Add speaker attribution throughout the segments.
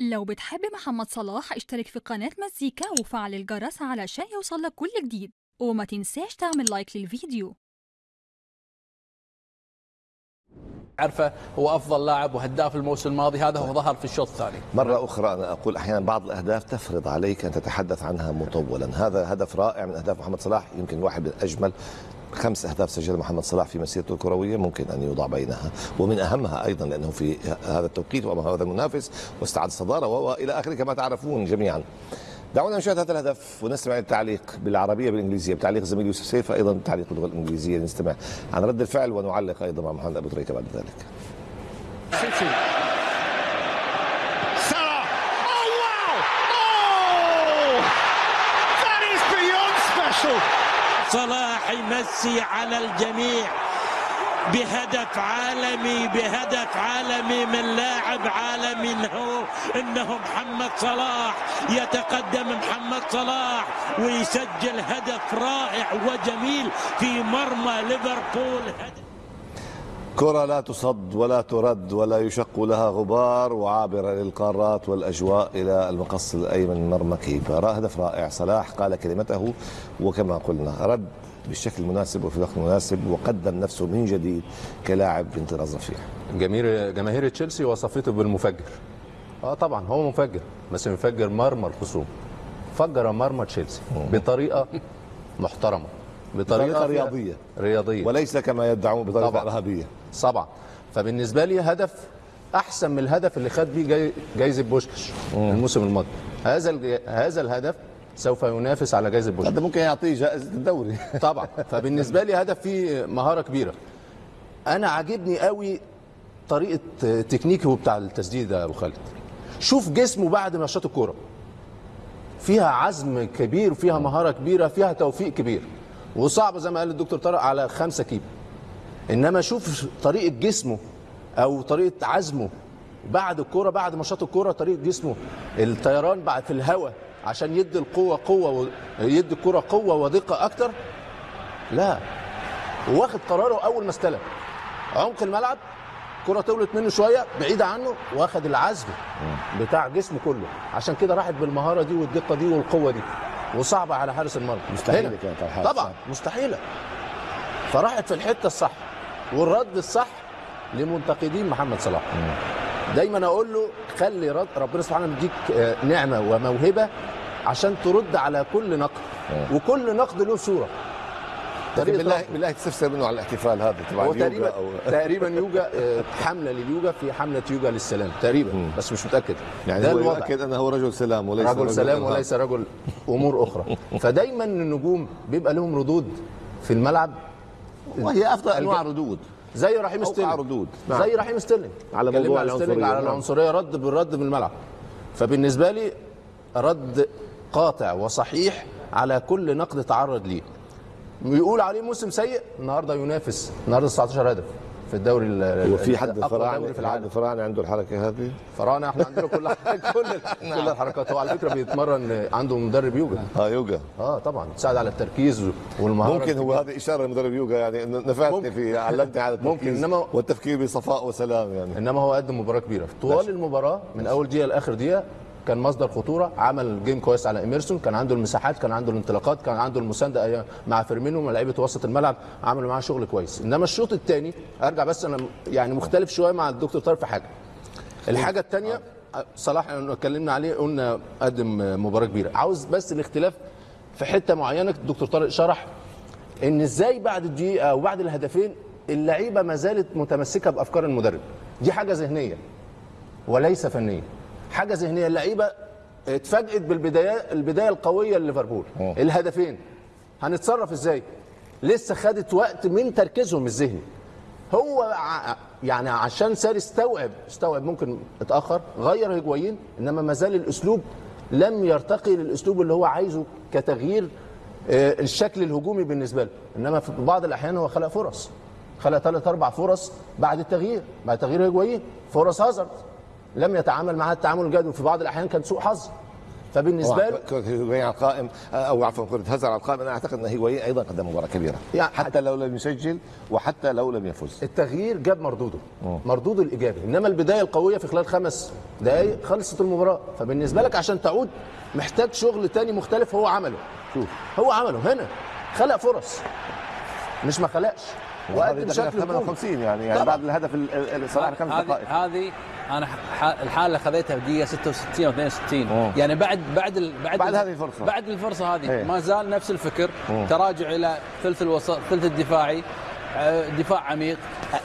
Speaker 1: لو بتحب محمد صلاح اشترك في قناة مزيكا وفعل الجرس علشان يوصلك كل جديد. وما تنساش تعمل لايك للفيديو.
Speaker 2: عرفه هو أفضل لاعب وهداف الموسم الماضي هذا هو ظهر في الشوط الثاني.
Speaker 3: مرة أخرى أنا أقول أحيانا بعض الأهداف تفرض عليك أن تتحدث عنها مطولا. هذا هدف رائع من أهداف محمد صلاح يمكن واحد من أجمل خمس أهداف سجلها محمد صلاح في مسيرته الكروية ممكن أن يوضع بينها ومن أهمها أيضا لأنه في هذا التوقيت وأمام هذا المنافس واستعاد الصدارة وإلى آخره كما تعرفون جميعا. دعونا نشاهد هذا الهدف ونستمع التعليق بالعربية بالإنجليزية. بتعليق زميل يوسف سيف أيضا تعليق باللغة الإنجليزية. نستمع عن رد الفعل ونعلق أيضا مع محمد أبو تريكة بعد ذلك.
Speaker 4: Salah. Oh wow! Oh! That is beyond special.
Speaker 5: صلاح يمسي على الجميع بهدف عالمي بهدف عالمي من لاعب عالمي انه إنه محمد صلاح يتقدم محمد صلاح ويسجل هدف رائع وجميل في مرمى ليفربول
Speaker 3: كرة لا تصد ولا ترد ولا يشق لها غبار وعابرة للقارات والأجواء إلى المقص الأيمن من مرمى كيبا هدف رائع صلاح قال كلمته وكما قلنا رد بالشكل المناسب وفي الوقت المناسب وقدم نفسه من جديد كلاعب في انطلاق رفيع
Speaker 2: جماهير جماهير تشيلسي وصفته بالمفجر. آه طبعا هو مفجر. بس مفجر مرمى الخصوم. فجر مرمى تشيلسي بطريقة محترمة.
Speaker 3: بطريقة
Speaker 2: فيها-
Speaker 3: رياضية.
Speaker 2: رياضية.
Speaker 3: وليس كما يدعون بطريقة
Speaker 2: طبعاً. طبعا. فبالنسبة لي هدف أحسن من الهدف اللي خد بيه جاي جايزة بوشكش الموسم الماضي. هذا هذا الهدف سوف ينافس على جائزة بوشكش
Speaker 3: هذا ممكن يعطيه جائزة الدوري.
Speaker 2: طبعا. فبالنسبة لي هدف فيه مهارة كبيرة. أنا عاجبني قوي طريقة تكنيكه بتاع التسديد يا أبو خالد. شوف جسمه بعد ما شاط الكورة. فيها عزم كبير وفيها مهارة كبيرة فيها توفيق كبير. وصعب زي ما قال الدكتور طارق على خمسة كيلو. إنما شوف طريقة جسمه أو طريقة عزمه. بعد الكورة بعد ما شاط الكورة طريقة جسمه. الطيران بعد في الهواء. عشان يدي القوة قوة و... يدي الكوره قوة ودقه أكتر؟ لا. واخد قراره أول ما استلم. عمق الملعب كرة طولت منه شوية بعيدة عنه واخد العزم بتاع جسمه كله. عشان كده راحت بالمهارة دي والدقة دي والقوة دي. وصعبة على حارس المرمى
Speaker 3: مستحيلة. كانت على
Speaker 2: طبعا. مستحيلة. فراحت في الحتة الصح والرد الصح لمنتقدين محمد صلاح. دايما أقول له خلي ربنا سبحانه مديك آه، نعمة وموهبة عشان ترد على كل نقد. وكل نقد له صورة.
Speaker 3: لكن
Speaker 2: طريقة
Speaker 3: بالله. بالله تستفسر منه على الاحتفال هذا تبع
Speaker 2: هو
Speaker 3: اليوغا
Speaker 2: تقريبا
Speaker 3: أو
Speaker 2: تقريبا يوجا آه، حملة لليوجا في حملة يوجا للسلام تقريبا بس مش متأكد.
Speaker 3: يعني
Speaker 2: ده
Speaker 3: هو
Speaker 2: الوضع.
Speaker 3: يؤكد أنه رجل سلام وليس
Speaker 2: رجل سلام
Speaker 3: إرهاب.
Speaker 2: وليس رجل أمور أخرى. فدايما النجوم بيبقى لهم ردود في الملعب.
Speaker 3: وهي أفضل أنواع
Speaker 2: الج-
Speaker 3: ردود.
Speaker 2: زي رحيم ستيرلينج
Speaker 3: ردود. نعم.
Speaker 2: زي رحيم ستيرلينج
Speaker 3: على موضوع العنصرية.
Speaker 2: على
Speaker 3: نعم.
Speaker 2: العنصرية رد بالرد من الملعب فبالنسبة لي رد قاطع وصحيح على كل نقد تعرض ليه يقول عليه موسم سيء النهارده ينافس النهارده 19 هدف في الدوري ال-
Speaker 3: هو في حد فراعنه
Speaker 2: في العالم.
Speaker 3: فراعنه عنده الحركة هذه؟
Speaker 2: فراعنه إحنا عندنا كل كل كل الحركات. هو على فكرة بيتمرن عنده مدرب يوجا.
Speaker 3: آه يوجا.
Speaker 2: آه طبعا. تساعد على التركيز والمهارة
Speaker 3: ممكن هو هذه إشارة لمدرب يوجا يعني نفعتني
Speaker 2: ممكن.
Speaker 3: في علمتني على
Speaker 2: ممكن،
Speaker 3: التركيز
Speaker 2: إنما-
Speaker 3: والتفكير بصفاء وسلام يعني.
Speaker 2: إنما هو قدم مباراة كبيرة. طوال المباراة من أول دقيقة لآخر دقيقة كان مصدر خطورة عمل game كويس على إيميرسون كان عنده المساحات كان عنده الانطلاقات كان عنده المساندة مع فيرمينو لعيبة وسط الملعب عملوا معاه شغل كويس. إنما الشوط الثاني أرجع بس أنا يعني مختلف شوية مع الدكتور طارق في حاجة. الحاجة الثانية صلاح اتكلمنا عليه قلنا قدم مباراة كبيرة. عاوز بس الاختلاف في حتة معينة الدكتور طارق شرح إن إزاي بعد الدقيقة أو بعد الهدفين اللعيبة ما زالت متمسكة بأفكار المدرب. دي حاجة ذهنية وليس فنية. حاجة ذهنية. اللعيبة اتفاجئت بالبدايه البداية القوية لليفربول. الهدفين. هنتصرف إزاي؟ لسه خدت وقت من تركيزهم الذهني. هو يعني عشان ساري استوعب استوعب ممكن اتأخر غير هجوين إنما ما زال الأسلوب لم يرتقي للأسلوب اللي هو عايزه كتغيير آه، الشكل الهجومي بالنسبة له. إنما في بعض الأحيان هو خلق فرص. خلق ثلاث أربع فرص بعد التغيير. بعد تغيير هجوين فرص هازارد. لم يتعامل معها التعامل الجيد وفي بعض الأحيان كان سوء حظ. فبالنسبة له
Speaker 3: كرة هيغوين على القائم أو عفوا كرة هزر على القائم. أنا أعتقد ان هيغوين أيضا قدم مباراة كبيرة
Speaker 2: يعني
Speaker 3: حتى لو لم يسجل وحتى لو لم يفوز.
Speaker 2: التغيير جاب مردوده مردوده الإيجابي. إنما البداية القوية في خلال خمس دقايق خلصت المباراة. فبالنسبة لك عشان تعود محتاج شغل تاني مختلف هو عمله. شوف. هو عمله هنا خلق فرص. مش ما خلقش. وقدم شكل
Speaker 3: دقيقة
Speaker 2: هجومي
Speaker 3: 58 يعني يعني. بعد الهدف ال- ال- صلاح خمس دقائق
Speaker 6: هذه أنا الحالة اللي خذيتها في دقيقه 66 أو 62
Speaker 3: أوه.
Speaker 6: يعني بعد بعد ال بعد
Speaker 3: بعد
Speaker 6: ال-
Speaker 3: هذه الفرصة.
Speaker 6: بعد الفرصة هذه
Speaker 3: إيه.
Speaker 6: ما زال نفس الفكر
Speaker 3: أوه.
Speaker 6: تراجع إلى ثلث الوسط ثلث الدفاعي آه، دفاع عميق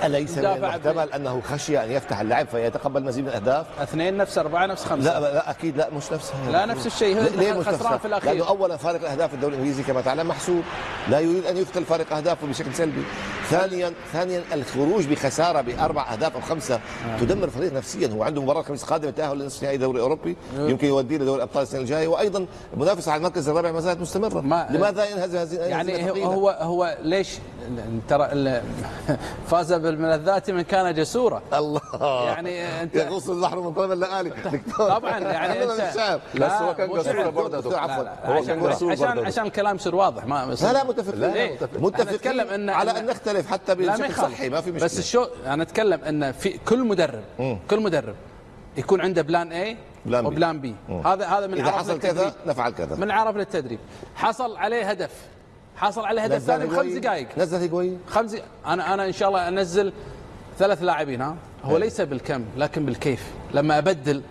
Speaker 3: أليس من المحتمل أنه خشي أن يفتح اللعب فيتقبل مزيد من الأهداف
Speaker 6: اثنين نفس أربعة نفس خمسة
Speaker 3: لا لا أكيد لا مش نفسها
Speaker 6: لا نفس الشيء، هو
Speaker 3: ليه مش نفسها؟
Speaker 6: في الأخير.
Speaker 3: لأنه اولا فارق الأهداف في الدوري الإنجليزي كما تعلم محسوب لا يريد أن يقتل فارق أهدافه بشكل سلبي ثانيا ثانيا الخروج بخسارة بأربع أهداف أو خمسة تدمر الفريق نفسيا هو عنده مباراة الخميس القادم التاهل لنصف نهائي دوري أوروبي يمكن يوديه لدوري الأبطال السنة الجاية وأيضا المنافسة على المركز الرابع ما زالت مستمرة
Speaker 6: ما-
Speaker 3: لماذا ينهزم هذه
Speaker 6: يعني
Speaker 3: الهزيمة
Speaker 6: هو؟ هو, هو ليش ترى فاز بالملذات من كان جسورا
Speaker 3: الله
Speaker 6: يعني انت
Speaker 3: يغوص البحر من طلب اللآلي
Speaker 6: طبعا يعني انت.
Speaker 2: بس هو كان
Speaker 6: مو
Speaker 2: جسور
Speaker 6: شعر.
Speaker 2: برضه.
Speaker 3: عفوا
Speaker 6: لا،
Speaker 3: هو
Speaker 6: عشان
Speaker 3: كان جسور
Speaker 6: عشان
Speaker 3: برضه.
Speaker 6: عشان الكلام يصير واضح ما
Speaker 3: لا لا متفق
Speaker 2: لا،؟ متفق.
Speaker 6: إن
Speaker 3: على أن نختلف حتى
Speaker 6: لا ما
Speaker 3: بشكل صحي ما في مشكلة.
Speaker 6: بس الشو أنا أتكلم أن في كل مدرب كل مدرب يكون عنده plan A
Speaker 3: plan B.
Speaker 6: و plan B
Speaker 3: مم.
Speaker 6: هذا هذا من
Speaker 3: إذا
Speaker 6: عرف
Speaker 3: حصل كذا نفعل كذا.
Speaker 6: من عرف للتدريب حصل عليه هدف. حصل عليه هدف ثاني بخمس دقائق.
Speaker 3: نزل هيجوين
Speaker 6: خمس أنا أنا إن شاء الله أنزل ثلاث لاعبين ها؟ هو ليس بالكم لكن بالكيف. لما أبدل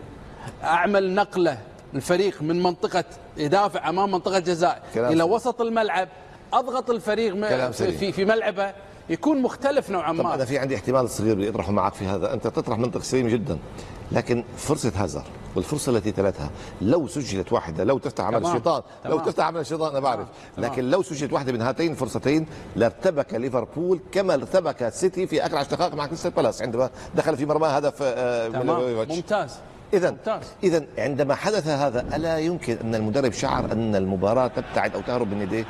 Speaker 6: أعمل نقلة الفريق من منطقة يدافع أمام منطقة جزاء
Speaker 3: إلى.
Speaker 6: وسط الملعب أضغط الفريق. في في ملعبه. يكون مختلف نوعا
Speaker 3: طب أنا
Speaker 6: ما
Speaker 3: في عندي احتمال صغير بدي اطرحه معك في هذا أنت تطرح منطق سليم جدا لكن فرصة هازار والفرصة التي تلتها لو سجلت واحدة لو تفتح عمل. الشيطان لو. تفتح عمل الشيطان أنا بعرف
Speaker 6: تمام.
Speaker 3: لكن لو سجلت واحدة من هاتين الفرصتين لارتبك ليفربول كما ارتبك سيتي في آخر عشر دقائق مع كريستال بالاس عندما دخل في مرمى هدف آه، ميلوفيتش.
Speaker 6: ممتاز
Speaker 3: اذا
Speaker 6: ممتاز.
Speaker 3: اذا عندما حدث هذا ألا يمكن أن المدرب شعر أن المباراة تبتعد أو تهرب من يديه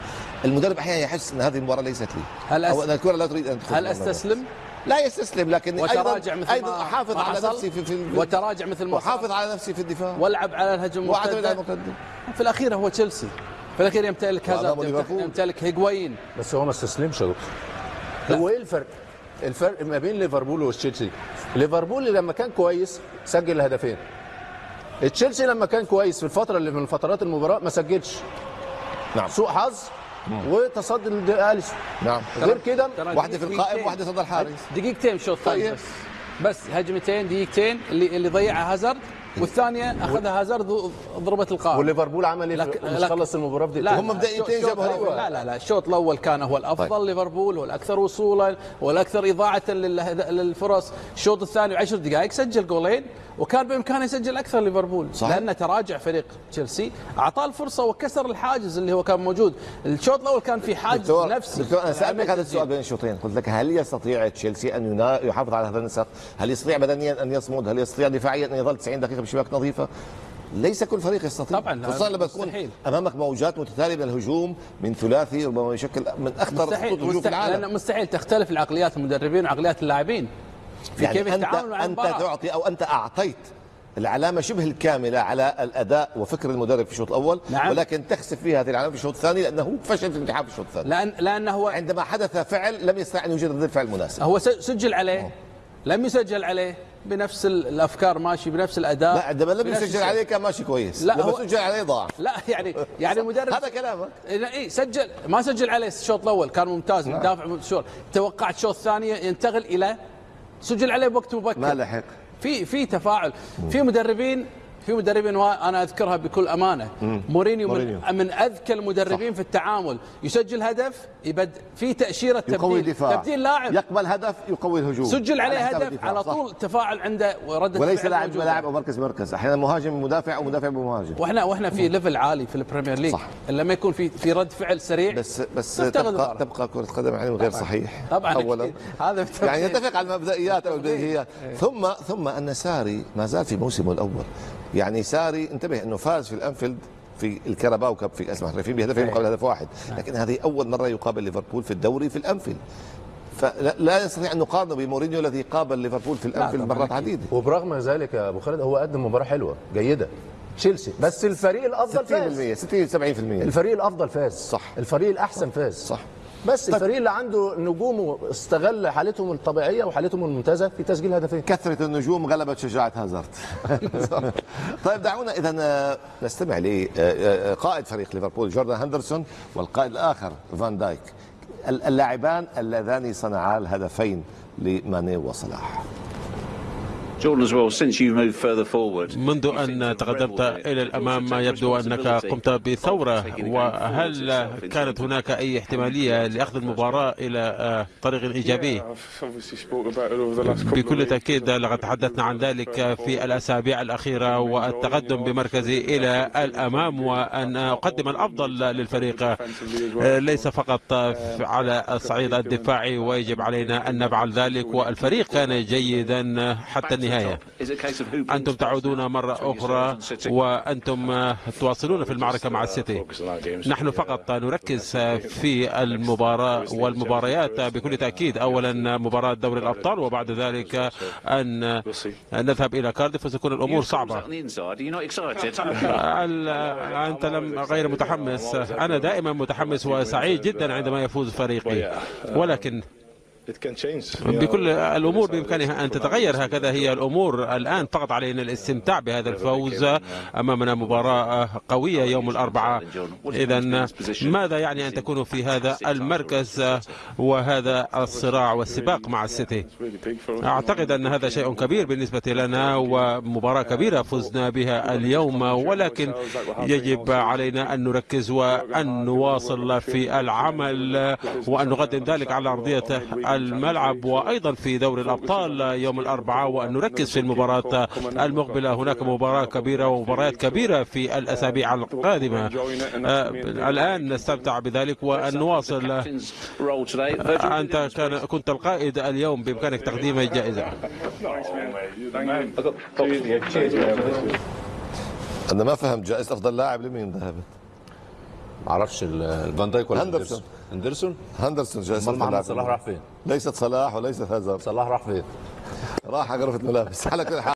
Speaker 3: المدرب أحيانا يحس أن هذه المباراة ليست لي
Speaker 6: هل أس-
Speaker 3: أو أن الكرة لا تريد أن تدخل
Speaker 6: هل. أستسلم
Speaker 3: لا يستسلم لكن
Speaker 6: وتراجع
Speaker 3: أيضا
Speaker 6: مثل
Speaker 3: أحافظ
Speaker 6: ما
Speaker 3: على؟ نفسي في, في
Speaker 6: وتراجع مثل ما
Speaker 3: وحافظ
Speaker 6: صار.
Speaker 3: على نفسي في الدفاع
Speaker 6: والعب على الهجمه
Speaker 3: وأعتمد على
Speaker 6: المرتده
Speaker 3: المقدم
Speaker 6: في الأخير هو تشيلسي في الأخير يمتلك
Speaker 3: ليفربول.
Speaker 6: يمتلك هيغوين
Speaker 2: بس هو ما استسلمش يا دكتور هو إيه الفرق؟ الفرق ما بين ليفربول وتشيلسي ليفربول لما كان كويس سجل هدفين تشيلسي لما كان كويس في الفترة اللي من فترات المباراة ما سجلش.
Speaker 3: نعم.
Speaker 2: سوء حظ وتصدي لاليسون
Speaker 3: نعم.
Speaker 2: غير كده
Speaker 6: ترى
Speaker 3: واحدة في القائم
Speaker 6: دقيقتين.
Speaker 3: واحدة صدى الحارس
Speaker 6: دقيقتين شوط
Speaker 3: طيب.
Speaker 6: بس. بس هجمتين دقيقتين اللي اللي ضيعها هازارد. والثانية أخذها هازارد ضربة القائم
Speaker 2: وليفربول عمل
Speaker 6: إيه؟
Speaker 2: مش خلص
Speaker 6: المباراة
Speaker 2: بدقيقتين
Speaker 3: هم
Speaker 6: الشوط
Speaker 3: جابوا هدف.
Speaker 6: لا لا لا الشوط الأول كان هو الأفضل
Speaker 3: طيب.
Speaker 6: ليفربول هو الأكثر وصولا والاكثر إضاعة للفرص الشوط الثاني عشر دقائق سجل جولين وكان بإمكانه يسجل أكثر ليفربول
Speaker 3: صحيح.
Speaker 6: لأن تراجع فريق تشيلسي أعطاه الفرصة وكسر الحاجز اللي هو كان موجود الشوط الأول كان في حاجز
Speaker 3: دكتور
Speaker 6: نفسي
Speaker 3: دكتور أنا
Speaker 6: سألتك
Speaker 3: هذا. السؤال بين الشوطين قلت لك هل يستطيع تشيلسي أن يحافظ على هذا النسق؟ هل يستطيع بدنيا أن يصمد؟ هل يستطيع دفاعيا أن يظل 90 دقيقة بشباك نظيفة؟ ليس كل فريق يستطيع.
Speaker 6: طبعاً،
Speaker 3: خصوصا لما تكون. أمامك موجات متتالية من الهجوم من ثلاثي ربما يشكل من أخطر خطوط الهجوم في العالم.
Speaker 6: لأن مستحيل تختلف العقليات المدربين وعقليات اللاعبين. في
Speaker 3: يعني
Speaker 6: كيف
Speaker 3: انت
Speaker 6: أنت
Speaker 3: تعطي أو أنت أعطيت العلامة شبه الكاملة على الأداء وفكر المدرب في الشوط الأول
Speaker 6: نعم.
Speaker 3: ولكن تخسف فيها هذه العلامة في الشوط الثاني لأنه فشل في الامتحان في الشوط الثاني.
Speaker 6: لأن لأنه هو
Speaker 3: عندما حدث فعل لم يستطع أن يوجد رد فعل مناسب
Speaker 6: هو سجل عليه. لم يسجل عليه. بنفس ال- الأفكار ماشي بنفس الأداء
Speaker 3: لا عندما لم يسجل. عليه كان ماشي كويس
Speaker 6: لا،
Speaker 3: لما
Speaker 6: هو-
Speaker 3: سجل عليه ضاع.
Speaker 6: لا يعني يعني المدرب
Speaker 3: هذا كلامك.
Speaker 6: اي سجل ما سجل عليه الشوط الأول كان ممتاز
Speaker 3: نعم.
Speaker 6: مدافع الشوط توقعت الشوط الثاني ينتقل إلى سجل عليه بوقت مبكر.
Speaker 3: ما لحق.
Speaker 6: في في تفاعل. في مدربين في مدربين وأنا أذكرها بكل أمانة مورينيو
Speaker 3: مورينيو.
Speaker 6: من, من أذكى المدربين في التعامل يسجل هدف يبد في تأشيرة
Speaker 3: يقوي
Speaker 6: تبديل
Speaker 3: الدفاع
Speaker 6: تبديل لاعب
Speaker 3: يقبل هدف يقوي الهجوم
Speaker 6: سجل عليه
Speaker 3: حساب
Speaker 6: هدف. على
Speaker 3: صح.
Speaker 6: طول تفاعل عنده ورده
Speaker 3: وليس لاعب
Speaker 6: موجودة.
Speaker 3: لاعب أو مركز مركز أحيانا مهاجم مدافع أو مدافع بمهاجم
Speaker 6: وإحنا وإحنا في level عالي في ال Premier League
Speaker 3: صح.
Speaker 6: لما يكون في في رد فعل سريع
Speaker 3: بس بس تبقى. تبقى كرة قدم علم غير صحيح
Speaker 6: طبعا
Speaker 3: اولا.
Speaker 6: هذا.
Speaker 3: يعني نتفق على المبدئيات أو البديهيات
Speaker 6: إيه.
Speaker 3: ثم ثم أن ساري ما زال في موسمه الأول يعني ساري انتبه انه فاز في الأنفيلد في ال Carabao Cup في كاس المحترفين بهدفين. مقابل هدف واحد.
Speaker 6: نعم.
Speaker 3: لكن هذه أول مرة يقابل ليفربول في الدوري في الأنفيلد. فلا لا نستطيع أن نقارنه بمورينيو الذي قابل ليفربول في
Speaker 6: الأنفيلد
Speaker 3: مرات. عديدة.
Speaker 2: وبرغم ذلك يا أبو خالد هو قدم مباراة حلوة جيدة. تشيلسي. بس الفريق الأفضل فاز.
Speaker 3: 60% 60 70%
Speaker 2: الفريق الأفضل فاز.
Speaker 3: صح.
Speaker 2: الفريق الأحسن فاز.
Speaker 3: صح.
Speaker 2: بس الفريق اللي عنده نجومه استغل حالتهم الطبيعية وحالتهم الممتازة في تسجيل هدفين.
Speaker 3: كثرة النجوم غلبت شجاعة هازارد. طيب دعونا إذا نستمع لقائد فريق ليفربول جوردان هندرسون والقائد الآخر فان دايك اللاعبان اللذان صنعا الهدفين لماني وصلاح.
Speaker 7: منذ أن تقدمت إلى الأمام يبدو أنك قمت بثورة. وهل كانت هناك أي احتمالية لأخذ المباراة إلى آه، طريق إيجابي؟ بكل تأكيد لقد تحدثنا عن ذلك في الأسابيع الأخيرة والتقدم بمركزي إلى الأمام وأن أقدم الأفضل للفريق. آه، ليس فقط على الصعيد الدفاعي ويجب علينا أن نفعل ذلك والفريق كان جيدا حتى النهاية
Speaker 8: Who
Speaker 7: أنتم تعودون مرة أخرى وأنتم تواصلون في المعركة مع السيتي. نحن فقط نركز في المباراة والمباريات بكل تأكيد. أولا مباراة دوري الأبطال وبعد ذلك أن نذهب إلى كارديف وستكون الأمور صعبة. أنت لم غير متحمس. أنا دائما متحمس وسعيد جدا عندما يفوز فريقي. ولكن بكل الأمور بإمكانها أن تتغير هكذا. هي الأمور الآن فقط علينا الاستمتاع بهذا الفوز. أمامنا مباراة قوية يوم الأربعاء. اذا ماذا يعني أن تكونوا في هذا المركز وهذا الصراع والسباق مع السيتي؟ أعتقد أن هذا شيء كبير بالنسبة لنا ومباراة كبيرة فزنا بها اليوم. ولكن يجب علينا أن نركز وأن نواصل في العمل وأن نقدم ذلك على أرضية الملعب وأيضا في دوري الأبطال يوم الأربعاء وان نركز في المباراة المقبلة. هناك مباراة كبيرة ومباريات كبيرة في الأسابيع القادمة. آه، الآن نستمتع بذلك وان نواصل كان كنت القائد اليوم بإمكانك تقديم الجائزه
Speaker 3: أنا ما فهمت جائزة أفضل لاعب لمين ذهبت؟
Speaker 2: معرفش ال- الفان دايك ولا
Speaker 3: هندرسون.
Speaker 2: هندرسون؟
Speaker 3: هندرسون جائزة أمال
Speaker 2: محمد صلاح راح فين؟
Speaker 3: ليست صلاح وليست هازارد
Speaker 2: صلاح راح فين؟
Speaker 3: راح على غرفة ملابس على كل حال.